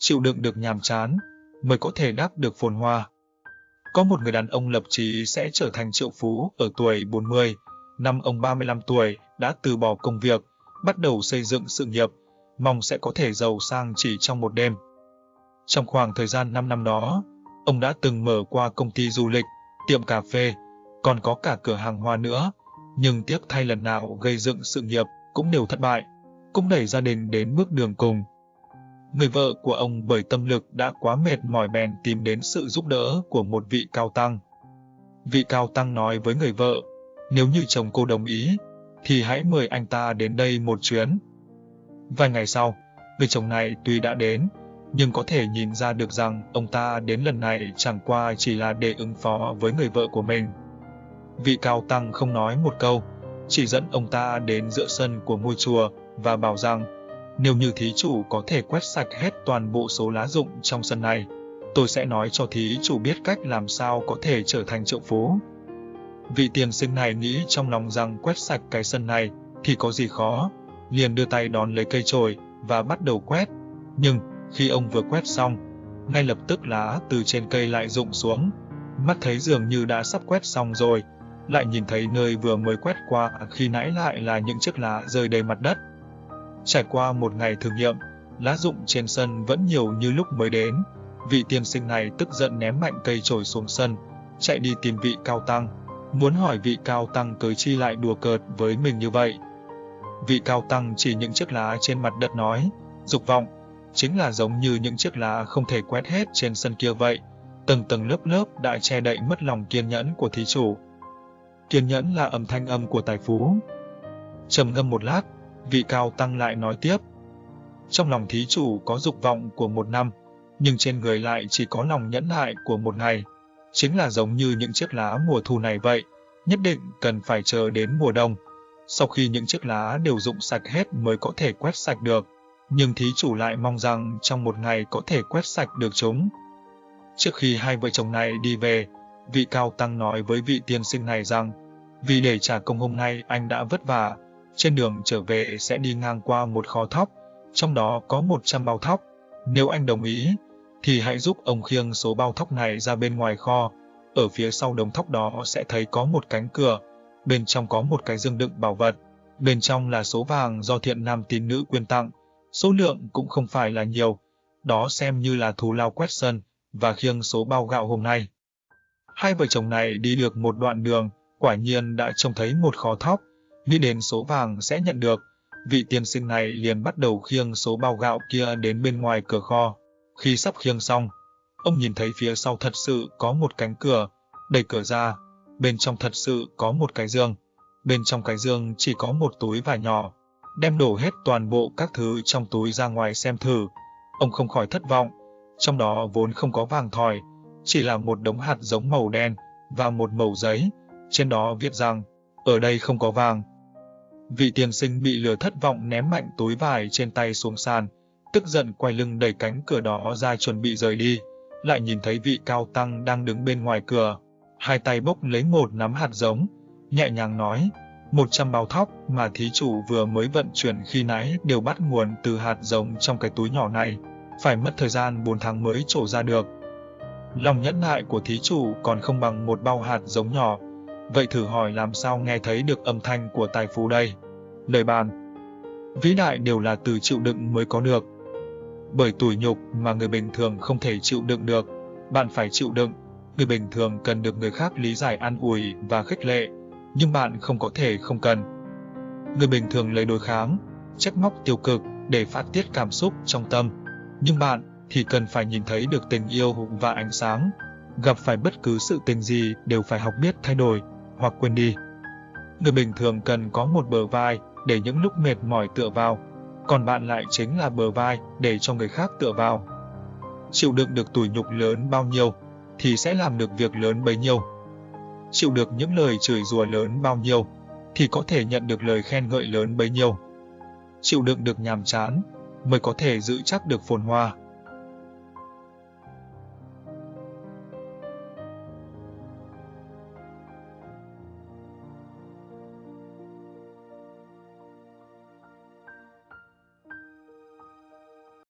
chịu đựng được nhàm chán, mới có thể đáp được phồn hoa. Có một người đàn ông lập chí sẽ trở thành triệu phú ở tuổi 40, năm ông 35 tuổi đã từ bỏ công việc, bắt đầu xây dựng sự nghiệp, mong sẽ có thể giàu sang chỉ trong một đêm. Trong khoảng thời gian 5 năm đó, ông đã từng mở qua công ty du lịch, tiệm cà phê, còn có cả cửa hàng hoa nữa, nhưng tiếc thay lần nào gây dựng sự nghiệp cũng đều thất bại, cũng đẩy gia đình đến bước đường cùng. Người vợ của ông bởi tâm lực đã quá mệt mỏi bèn tìm đến sự giúp đỡ của một vị cao tăng. Vị cao tăng nói với người vợ, nếu như chồng cô đồng ý, thì hãy mời anh ta đến đây một chuyến. Vài ngày sau, người chồng này tuy đã đến, nhưng có thể nhìn ra được rằng ông ta đến lần này chẳng qua chỉ là để ứng phó với người vợ của mình. Vị cao tăng không nói một câu, chỉ dẫn ông ta đến giữa sân của ngôi chùa và bảo rằng nếu như thí chủ có thể quét sạch hết toàn bộ số lá rụng trong sân này, tôi sẽ nói cho thí chủ biết cách làm sao có thể trở thành triệu phú. Vị tiền sinh này nghĩ trong lòng rằng quét sạch cái sân này thì có gì khó, liền đưa tay đón lấy cây chổi và bắt đầu quét. Nhưng khi ông vừa quét xong, ngay lập tức lá từ trên cây lại rụng xuống. Mắt thấy dường như đã sắp quét xong rồi, lại nhìn thấy nơi vừa mới quét qua khi nãy lại là những chiếc lá rơi đầy mặt đất. Trải qua một ngày thử nghiệm, lá rụng trên sân vẫn nhiều như lúc mới đến. Vị tiên sinh này tức giận ném mạnh cây chổi xuống sân, chạy đi tìm vị cao tăng, muốn hỏi vị cao tăng cớ chi lại đùa cợt với mình như vậy. Vị cao tăng chỉ những chiếc lá trên mặt đất nói, dục vọng, chính là giống như những chiếc lá không thể quét hết trên sân kia vậy, tầng tầng lớp lớp đã che đậy mất lòng kiên nhẫn của thí chủ. Kiên nhẫn là âm thanh âm của tài phú. Trầm ngâm một lát, vị cao tăng lại nói tiếp. Trong lòng thí chủ có dục vọng của một năm, nhưng trên người lại chỉ có lòng nhẫn nại của một ngày. Chính là giống như những chiếc lá mùa thu này vậy, nhất định cần phải chờ đến mùa đông. Sau khi những chiếc lá đều rụng sạch hết mới có thể quét sạch được, nhưng thí chủ lại mong rằng trong một ngày có thể quét sạch được chúng. Trước khi hai vợ chồng này đi về, vị cao tăng nói với vị tiên sinh này rằng, vì để trả công hôm nay anh đã vất vả, trên đường trở về sẽ đi ngang qua một kho thóc, trong đó có 100 bao thóc. Nếu anh đồng ý, thì hãy giúp ông khiêng số bao thóc này ra bên ngoài kho. Ở phía sau đống thóc đó sẽ thấy có một cánh cửa, bên trong có một cái dương đựng bảo vật. Bên trong là số vàng do thiện nam tín nữ quyên tặng, số lượng cũng không phải là nhiều. Đó xem như là thù lao quét sân và khiêng số bao gạo hôm nay. Hai vợ chồng này đi được một đoạn đường, quả nhiên đã trông thấy một kho thóc, nghĩ đến số vàng sẽ nhận được, vị tiên sinh này liền bắt đầu khiêng số bao gạo kia đến bên ngoài cửa kho. Khi sắp khiêng xong, ông nhìn thấy phía sau thật sự có một cánh cửa, đẩy cửa ra, bên trong thật sự có một cái giường. Bên trong cái giường chỉ có một túi vải nhỏ, đem đổ hết toàn bộ các thứ trong túi ra ngoài xem thử. Ông không khỏi thất vọng, trong đó vốn không có vàng thỏi, chỉ là một đống hạt giống màu đen và một mẩu giấy, trên đó viết rằng, ở đây không có vàng, Vị tiên sinh bị lừa thất vọng ném mạnh túi vải trên tay xuống sàn, tức giận quay lưng đẩy cánh cửa đó ra chuẩn bị rời đi, lại nhìn thấy vị cao tăng đang đứng bên ngoài cửa, hai tay bốc lấy một nắm hạt giống, nhẹ nhàng nói, một trăm bao thóc mà thí chủ vừa mới vận chuyển khi nãy đều bắt nguồn từ hạt giống trong cái túi nhỏ này, phải mất thời gian 4 tháng mới trổ ra được. Lòng nhẫn nại của thí chủ còn không bằng một bao hạt giống nhỏ, Vậy thử hỏi làm sao nghe thấy được âm thanh của tài phú đây? Lời bàn Vĩ đại đều là từ chịu đựng mới có được. Bởi tủi nhục mà người bình thường không thể chịu đựng được, bạn phải chịu đựng. Người bình thường cần được người khác lý giải an ủi và khích lệ, nhưng bạn không có thể không cần. Người bình thường lấy đối kháng, trách móc tiêu cực để phát tiết cảm xúc trong tâm, nhưng bạn thì cần phải nhìn thấy được tình yêu và ánh sáng. Gặp phải bất cứ sự tình gì đều phải học biết thay đổi, hoặc quên đi. Người bình thường cần có một bờ vai để những lúc mệt mỏi tựa vào, còn bạn lại chính là bờ vai để cho người khác tựa vào. Chịu đựng được tủi nhục lớn bao nhiêu thì sẽ làm được việc lớn bấy nhiêu. Chịu được những lời chửi rủa lớn bao nhiêu thì có thể nhận được lời khen ngợi lớn bấy nhiêu. Chịu đựng được nhàm chán mới có thể giữ chắc được phồn hoa.